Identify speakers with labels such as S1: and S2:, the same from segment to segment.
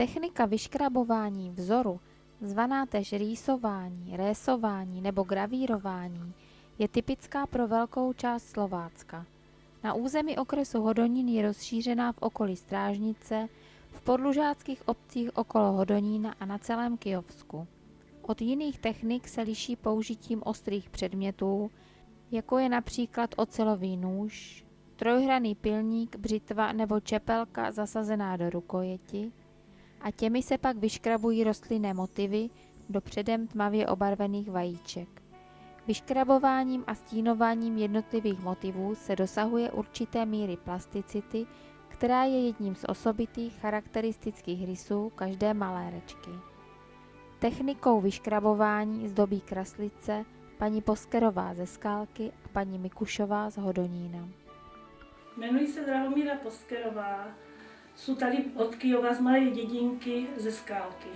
S1: Technika vyškrabování vzoru, zvaná též rýsování, résování nebo gravírování, je typická pro velkou část Slovácka. Na území okresu Hodonín je rozšířená v okolí Strážnice, v podlužáckých obcích okolo Hodonína a na celém Kyjovsku. Od jiných technik se liší použitím ostrých předmětů, jako je například ocelový nůž, trojhraný pilník, břitva nebo čepelka zasazená do rukojeti a těmi se pak vyškrabují rostlinné motivy do předem tmavě obarvených vajíček. Vyškrabováním a stínováním jednotlivých motivů se dosahuje určité míry plasticity, která je jedním z osobitých charakteristických rysů každé malérečky. Technikou vyškrabování zdobí kraslice paní Poskerová ze Skálky a paní Mikušová z Hodonína.
S2: Jmenuji se Drahomíra Poskerová, jsou tady od Kyjova z malé dědinky ze Skálky.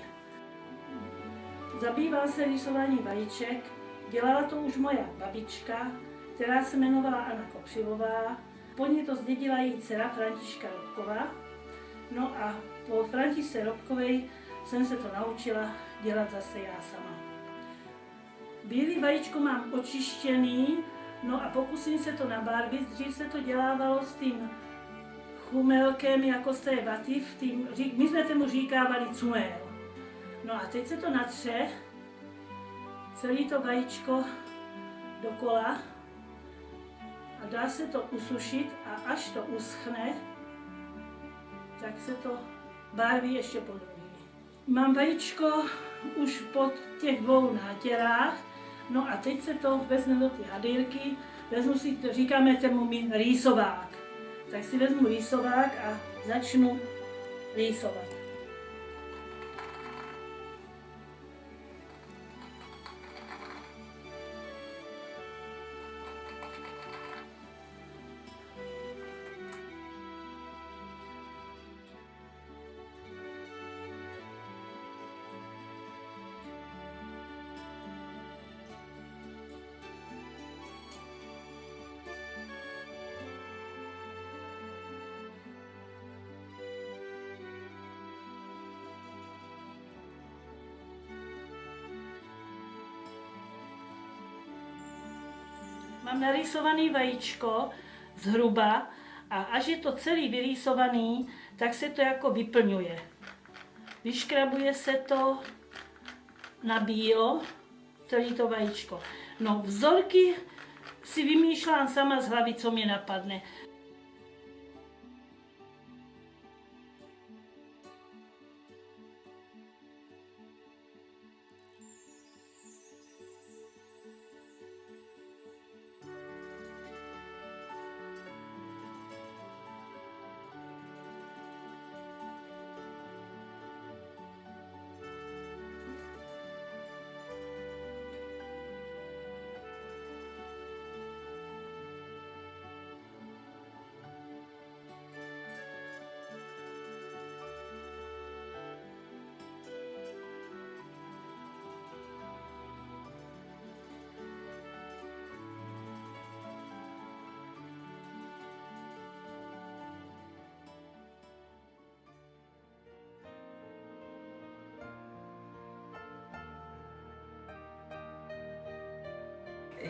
S2: Zabývá se rýsování vajíček, dělala to už moja babička, která se jmenovala Anna Kopřivová. Po ní to zdědila její dcera Františka Robková. No a po Františce Robkové jsem se to naučila dělat zase já sama. Bílý vajíčko mám očištěný, no a pokusím se to nabarvit. Dřív se to dělávalo s tím chumelkem jako z té vaty, v tým, my jsme tomu říkávali cumel. No a teď se to natře, celý to vajíčko dokola a dá se to usušit a až to uschne, tak se to barví ještě podruhé. Mám vajíčko už pod těch dvou nátěrách, no a teď se to vezme do ty hadýrky, vezmu si, říkáme tomu mi rýsovák. Tak si vezmu rýsovák a začnu rýsovat. Mám narýsovaný vajíčko zhruba a až je to celý vyrýsovaný, tak se to jako vyplňuje. Vyškrabuje se to na bílo, celý to vajíčko. No vzorky si vymýšlám sama z hlavy, co mě napadne.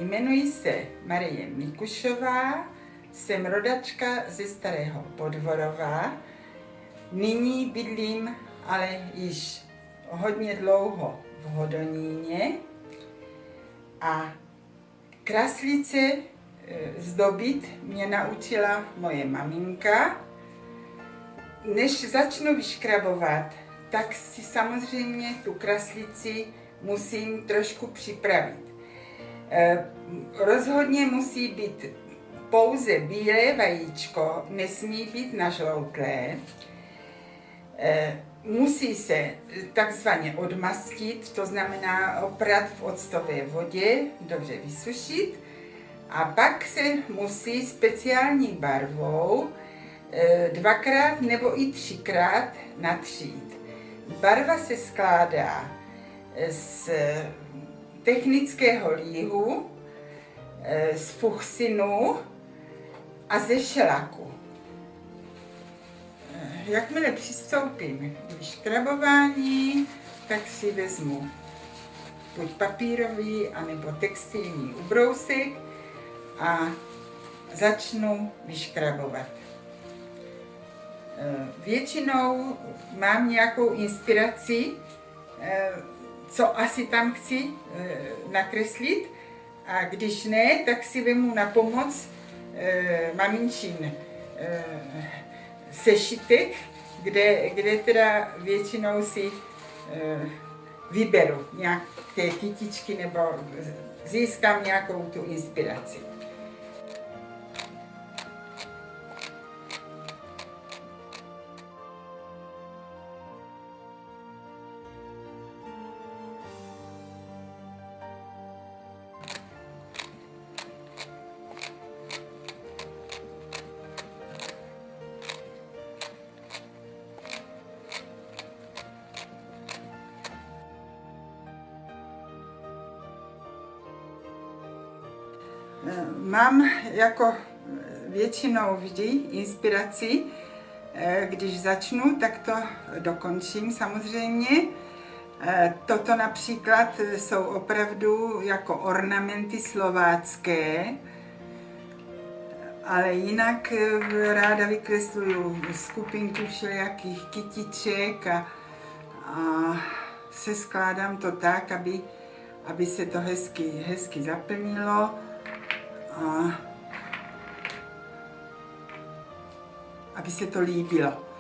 S3: Jmenuji se Marie Mikušová, jsem rodačka ze Starého Podvorova. Nyní bydlím ale již hodně dlouho v Hodoníně a kraslice e, zdobit mě naučila moje maminka. Než začnu vyškrabovat, tak si samozřejmě tu kraslici musím trošku připravit. Eh, rozhodně musí být pouze bílé vajíčko, nesmí být nažloutlé. Eh, musí se takzvaně odmastit, to znamená oprat v octové vodě, dobře vysušit. A pak se musí speciální barvou eh, dvakrát nebo i třikrát natřít. Barva se skládá z technického líhu, eh, z fuchsinu a ze šelaku. Eh, Jakmile přistoupím k vyškrabování, tak si vezmu buď papírový, anebo textilní ubrousek a začnu vyškrabovat. Eh, Většinou mám nějakou inspiraci, co asi tam chci eh, nakreslit a když ne, tak si vemu na pomoc maminčin sešitek, kde, kde teda většinou si vyberu nějaké kytičky nebo získám nějakou tu inspiraci. Mám jako většinou vždy inspiraci, eh, když začnu, tak to dokončím samozřejmě. Eh, Toto například jsou opravdu jako ornamenty slovácké, ale jinak eh, ráda vykresluju skupinku všelijakých kytiček a, a se skládám to tak, aby, aby se to hezky, hezky zaplnilo a aby se to líbilo.